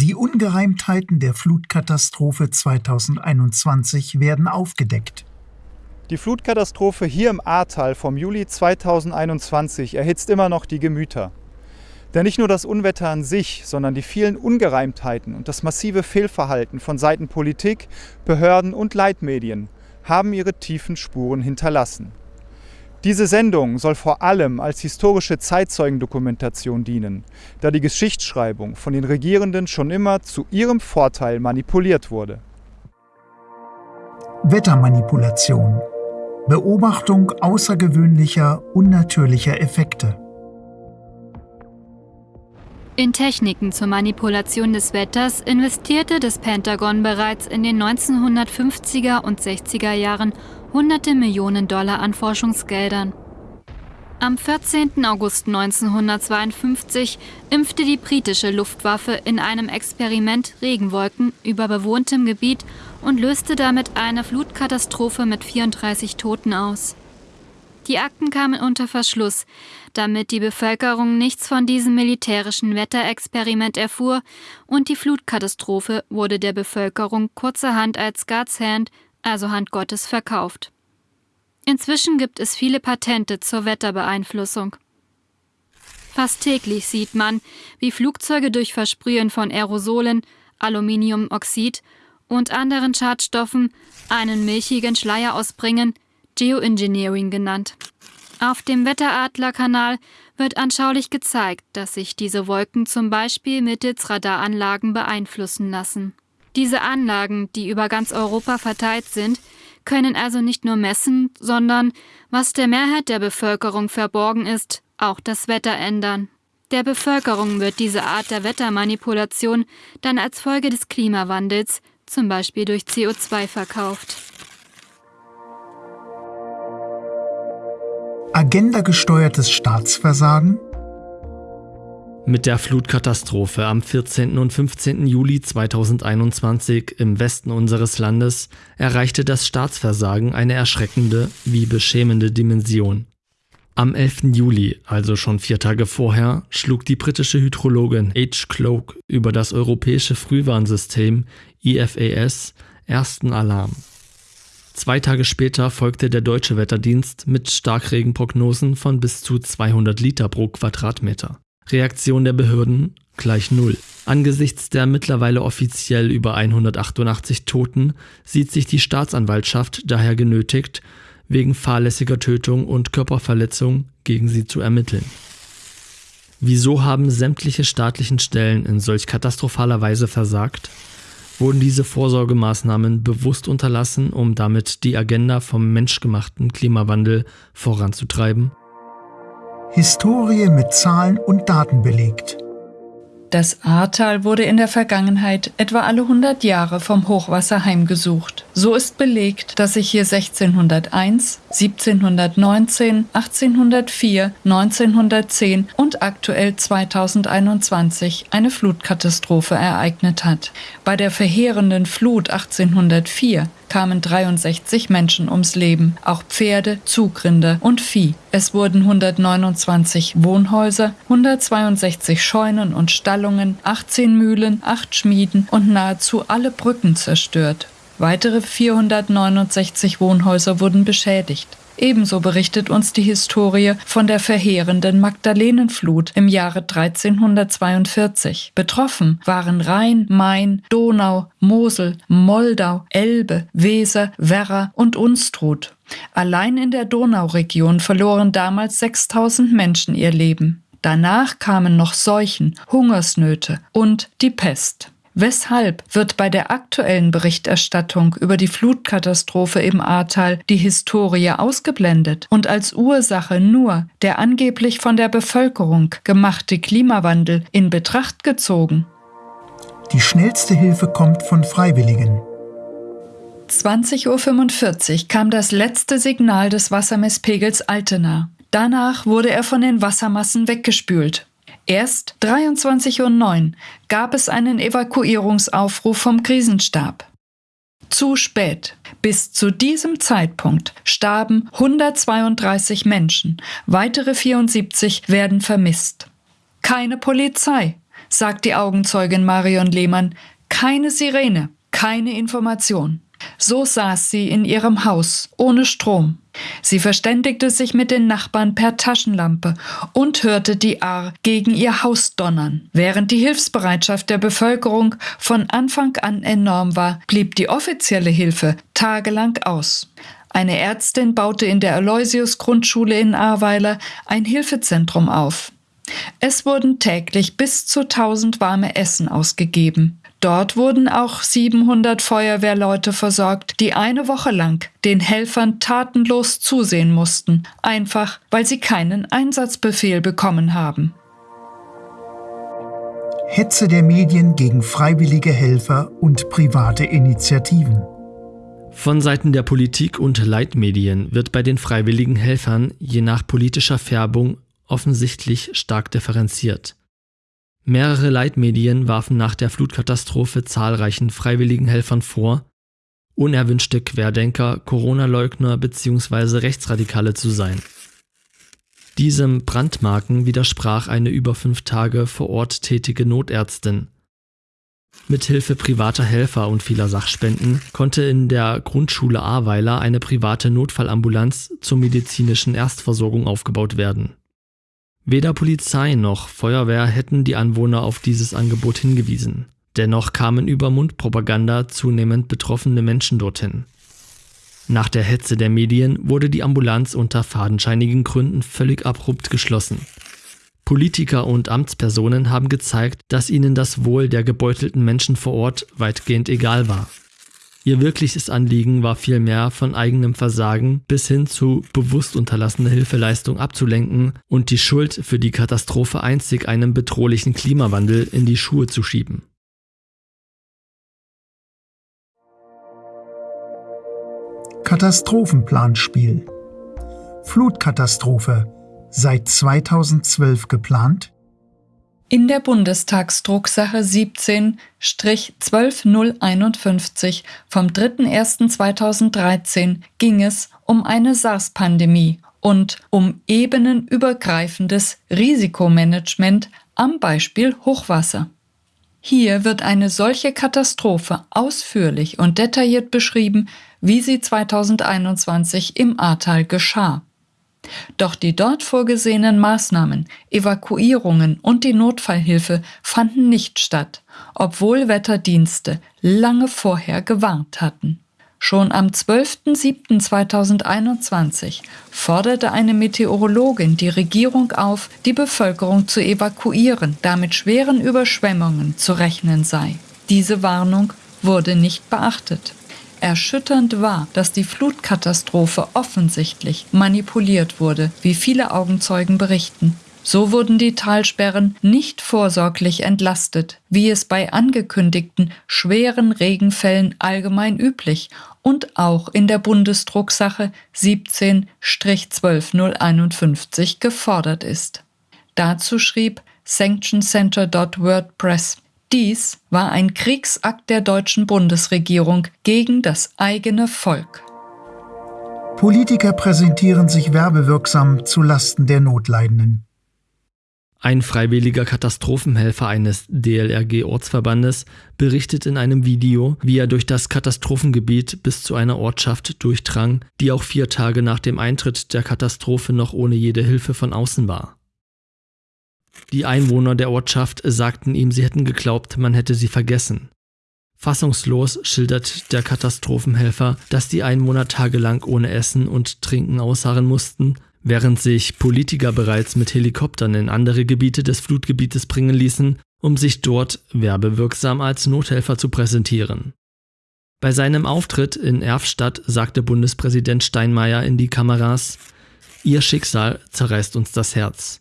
Die Ungereimtheiten der Flutkatastrophe 2021 werden aufgedeckt. Die Flutkatastrophe hier im Ahrtal vom Juli 2021 erhitzt immer noch die Gemüter. Denn nicht nur das Unwetter an sich, sondern die vielen Ungereimtheiten und das massive Fehlverhalten von Seiten Politik, Behörden und Leitmedien haben ihre tiefen Spuren hinterlassen. Diese Sendung soll vor allem als historische Zeitzeugendokumentation dienen, da die Geschichtsschreibung von den Regierenden schon immer zu ihrem Vorteil manipuliert wurde. Wettermanipulation Beobachtung außergewöhnlicher, unnatürlicher Effekte. In Techniken zur Manipulation des Wetters investierte das Pentagon bereits in den 1950er und 60er Jahren hunderte Millionen Dollar an Forschungsgeldern. Am 14. August 1952 impfte die britische Luftwaffe in einem Experiment Regenwolken über bewohntem Gebiet und löste damit eine Flutkatastrophe mit 34 Toten aus. Die Akten kamen unter Verschluss, damit die Bevölkerung nichts von diesem militärischen Wetterexperiment erfuhr und die Flutkatastrophe wurde der Bevölkerung kurzerhand als God's Hand, also Hand Gottes, verkauft. Inzwischen gibt es viele Patente zur Wetterbeeinflussung. Fast täglich sieht man, wie Flugzeuge durch Versprühen von Aerosolen, Aluminiumoxid und anderen Schadstoffen einen milchigen Schleier ausbringen, Geoengineering genannt. Auf dem Wetteradlerkanal wird anschaulich gezeigt, dass sich diese Wolken zum Beispiel mittels Radaranlagen beeinflussen lassen. Diese Anlagen, die über ganz Europa verteilt sind, können also nicht nur messen, sondern, was der Mehrheit der Bevölkerung verborgen ist, auch das Wetter ändern. Der Bevölkerung wird diese Art der Wettermanipulation dann als Folge des Klimawandels zum Beispiel durch CO2 verkauft. Agenda-gesteuertes Staatsversagen? Mit der Flutkatastrophe am 14. und 15. Juli 2021 im Westen unseres Landes erreichte das Staatsversagen eine erschreckende wie beschämende Dimension. Am 11. Juli, also schon vier Tage vorher, schlug die britische Hydrologin H. Cloak über das europäische Frühwarnsystem IFAS ersten Alarm. Zwei Tage später folgte der deutsche Wetterdienst mit Starkregenprognosen von bis zu 200 Liter pro Quadratmeter. Reaktion der Behörden gleich Null. Angesichts der mittlerweile offiziell über 188 Toten sieht sich die Staatsanwaltschaft daher genötigt, wegen fahrlässiger Tötung und Körperverletzung gegen sie zu ermitteln. Wieso haben sämtliche staatlichen Stellen in solch katastrophaler Weise versagt? Wurden diese Vorsorgemaßnahmen bewusst unterlassen, um damit die Agenda vom menschgemachten Klimawandel voranzutreiben? Historie mit Zahlen und Daten belegt. Das Ahrtal wurde in der Vergangenheit etwa alle 100 Jahre vom Hochwasser heimgesucht. So ist belegt, dass sich hier 1601, 1719, 1804, 1910 und aktuell 2021 eine Flutkatastrophe ereignet hat. Bei der verheerenden Flut 1804 kamen 63 Menschen ums Leben, auch Pferde, Zugrinder und Vieh. Es wurden 129 Wohnhäuser, 162 Scheunen und Stallungen, 18 Mühlen, 8 Schmieden und nahezu alle Brücken zerstört. Weitere 469 Wohnhäuser wurden beschädigt. Ebenso berichtet uns die Historie von der verheerenden Magdalenenflut im Jahre 1342. Betroffen waren Rhein, Main, Donau, Mosel, Moldau, Elbe, Weser, Werra und Unstrut. Allein in der Donauregion verloren damals 6000 Menschen ihr Leben. Danach kamen noch Seuchen, Hungersnöte und die Pest. Weshalb wird bei der aktuellen Berichterstattung über die Flutkatastrophe im Ahrtal die Historie ausgeblendet und als Ursache nur der angeblich von der Bevölkerung gemachte Klimawandel in Betracht gezogen? Die schnellste Hilfe kommt von Freiwilligen. 20.45 Uhr kam das letzte Signal des Wassermesspegels Altena. Danach wurde er von den Wassermassen weggespült. Erst 23.09 Uhr gab es einen Evakuierungsaufruf vom Krisenstab. Zu spät. Bis zu diesem Zeitpunkt starben 132 Menschen, weitere 74 werden vermisst. Keine Polizei, sagt die Augenzeugin Marion Lehmann, keine Sirene, keine Information. So saß sie in ihrem Haus, ohne Strom. Sie verständigte sich mit den Nachbarn per Taschenlampe und hörte die Ahr gegen ihr Haus donnern. Während die Hilfsbereitschaft der Bevölkerung von Anfang an enorm war, blieb die offizielle Hilfe tagelang aus. Eine Ärztin baute in der Aloysius Grundschule in Ahrweiler ein Hilfezentrum auf. Es wurden täglich bis zu 1000 warme Essen ausgegeben. Dort wurden auch 700 Feuerwehrleute versorgt, die eine Woche lang den Helfern tatenlos zusehen mussten, einfach weil sie keinen Einsatzbefehl bekommen haben. Hetze der Medien gegen freiwillige Helfer und private Initiativen. Von Seiten der Politik und Leitmedien wird bei den freiwilligen Helfern je nach politischer Färbung offensichtlich stark differenziert. Mehrere Leitmedien warfen nach der Flutkatastrophe zahlreichen freiwilligen Helfern vor, unerwünschte Querdenker, Corona-Leugner bzw. Rechtsradikale zu sein. Diesem Brandmarken widersprach eine über fünf Tage vor Ort tätige Notärztin. Mithilfe privater Helfer und vieler Sachspenden konnte in der Grundschule Ahrweiler eine private Notfallambulanz zur medizinischen Erstversorgung aufgebaut werden Weder Polizei noch Feuerwehr hätten die Anwohner auf dieses Angebot hingewiesen. Dennoch kamen über Mundpropaganda zunehmend betroffene Menschen dorthin. Nach der Hetze der Medien wurde die Ambulanz unter fadenscheinigen Gründen völlig abrupt geschlossen. Politiker und Amtspersonen haben gezeigt, dass ihnen das Wohl der gebeutelten Menschen vor Ort weitgehend egal war. Ihr wirkliches Anliegen war vielmehr von eigenem Versagen bis hin zu bewusst unterlassener Hilfeleistung abzulenken und die Schuld für die Katastrophe einzig einem bedrohlichen Klimawandel in die Schuhe zu schieben. Katastrophenplanspiel Flutkatastrophe seit 2012 geplant? In der Bundestagsdrucksache 17-12051 vom 3.1.2013 ging es um eine SARS-Pandemie und um ebenenübergreifendes Risikomanagement am Beispiel Hochwasser. Hier wird eine solche Katastrophe ausführlich und detailliert beschrieben, wie sie 2021 im Ahrtal geschah. Doch die dort vorgesehenen Maßnahmen, Evakuierungen und die Notfallhilfe fanden nicht statt, obwohl Wetterdienste lange vorher gewarnt hatten. Schon am 12.07.2021 forderte eine Meteorologin die Regierung auf, die Bevölkerung zu evakuieren, da mit schweren Überschwemmungen zu rechnen sei. Diese Warnung wurde nicht beachtet. Erschütternd war, dass die Flutkatastrophe offensichtlich manipuliert wurde, wie viele Augenzeugen berichten. So wurden die Talsperren nicht vorsorglich entlastet, wie es bei angekündigten schweren Regenfällen allgemein üblich und auch in der Bundesdrucksache 17-12051 gefordert ist. Dazu schrieb sanctioncenter.wordpress dies war ein Kriegsakt der deutschen Bundesregierung gegen das eigene Volk. Politiker präsentieren sich werbewirksam zu Lasten der Notleidenden. Ein freiwilliger Katastrophenhelfer eines DLRG-Ortsverbandes berichtet in einem Video, wie er durch das Katastrophengebiet bis zu einer Ortschaft durchdrang, die auch vier Tage nach dem Eintritt der Katastrophe noch ohne jede Hilfe von außen war. Die Einwohner der Ortschaft sagten ihm, sie hätten geglaubt, man hätte sie vergessen. Fassungslos schildert der Katastrophenhelfer, dass die Einwohner tagelang ohne Essen und Trinken ausharren mussten, während sich Politiker bereits mit Helikoptern in andere Gebiete des Flutgebietes bringen ließen, um sich dort werbewirksam als Nothelfer zu präsentieren. Bei seinem Auftritt in Erfstadt sagte Bundespräsident Steinmeier in die Kameras, Ihr Schicksal zerreißt uns das Herz.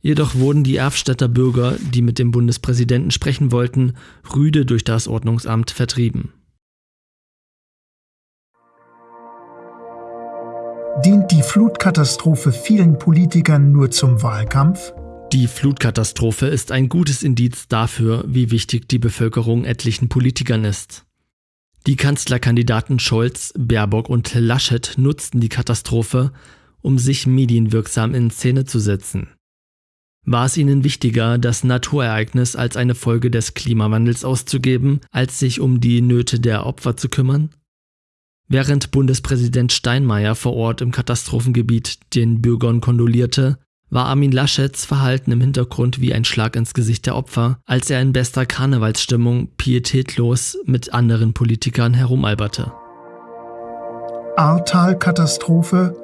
Jedoch wurden die Erfstädter Bürger, die mit dem Bundespräsidenten sprechen wollten, rüde durch das Ordnungsamt vertrieben. Dient die Flutkatastrophe vielen Politikern nur zum Wahlkampf? Die Flutkatastrophe ist ein gutes Indiz dafür, wie wichtig die Bevölkerung etlichen Politikern ist. Die Kanzlerkandidaten Scholz, Baerbock und Laschet nutzten die Katastrophe, um sich medienwirksam in Szene zu setzen. War es ihnen wichtiger, das Naturereignis als eine Folge des Klimawandels auszugeben, als sich um die Nöte der Opfer zu kümmern? Während Bundespräsident Steinmeier vor Ort im Katastrophengebiet den Bürgern kondolierte, war Armin Laschets Verhalten im Hintergrund wie ein Schlag ins Gesicht der Opfer, als er in bester Karnevalsstimmung pietätlos mit anderen Politikern herumalberte. Ahrtal-Katastrophe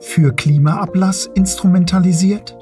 für Klimaablass instrumentalisiert?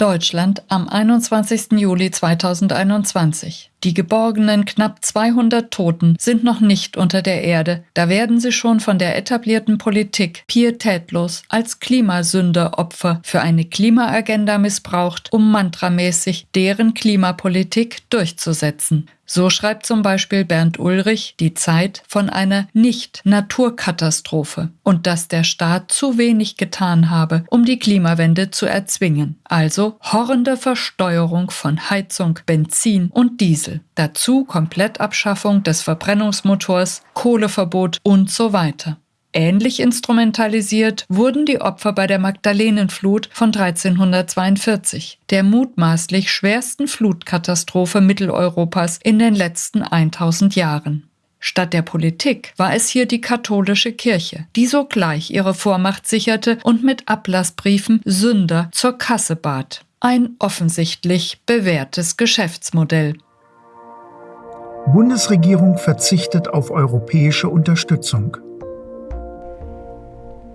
Deutschland am 21. Juli 2021. Die geborgenen knapp 200 Toten sind noch nicht unter der Erde, da werden sie schon von der etablierten Politik pietätlos als Klimasünderopfer für eine Klimaagenda missbraucht, um mantramäßig deren Klimapolitik durchzusetzen. So schreibt zum Beispiel Bernd Ulrich die Zeit von einer Nicht-Naturkatastrophe und dass der Staat zu wenig getan habe, um die Klimawende zu erzwingen. Also horrende Versteuerung von Heizung, Benzin und Diesel. Dazu Komplettabschaffung des Verbrennungsmotors, Kohleverbot und so weiter. Ähnlich instrumentalisiert wurden die Opfer bei der Magdalenenflut von 1342, der mutmaßlich schwersten Flutkatastrophe Mitteleuropas in den letzten 1000 Jahren. Statt der Politik war es hier die katholische Kirche, die sogleich ihre Vormacht sicherte und mit Ablassbriefen Sünder zur Kasse bat. Ein offensichtlich bewährtes Geschäftsmodell. Bundesregierung verzichtet auf europäische Unterstützung.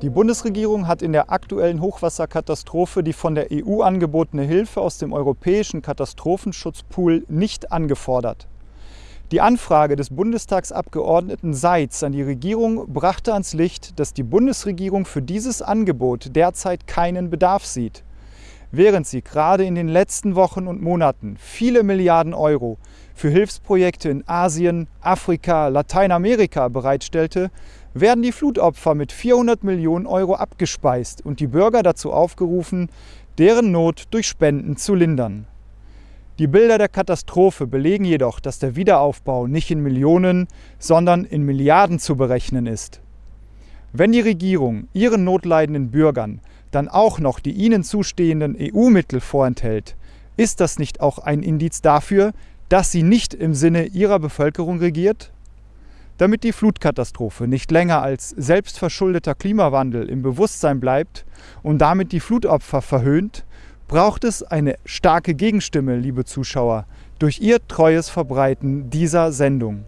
Die Bundesregierung hat in der aktuellen Hochwasserkatastrophe die von der EU angebotene Hilfe aus dem europäischen Katastrophenschutzpool nicht angefordert. Die Anfrage des Bundestagsabgeordneten Seitz an die Regierung brachte ans Licht, dass die Bundesregierung für dieses Angebot derzeit keinen Bedarf sieht. Während sie gerade in den letzten Wochen und Monaten viele Milliarden Euro für Hilfsprojekte in Asien, Afrika, Lateinamerika bereitstellte, werden die Flutopfer mit 400 Millionen Euro abgespeist und die Bürger dazu aufgerufen, deren Not durch Spenden zu lindern. Die Bilder der Katastrophe belegen jedoch, dass der Wiederaufbau nicht in Millionen, sondern in Milliarden zu berechnen ist. Wenn die Regierung ihren notleidenden Bürgern dann auch noch die ihnen zustehenden EU-Mittel vorenthält, ist das nicht auch ein Indiz dafür, dass sie nicht im Sinne ihrer Bevölkerung regiert? Damit die Flutkatastrophe nicht länger als selbstverschuldeter Klimawandel im Bewusstsein bleibt und damit die Flutopfer verhöhnt, braucht es eine starke Gegenstimme, liebe Zuschauer, durch ihr treues Verbreiten dieser Sendung.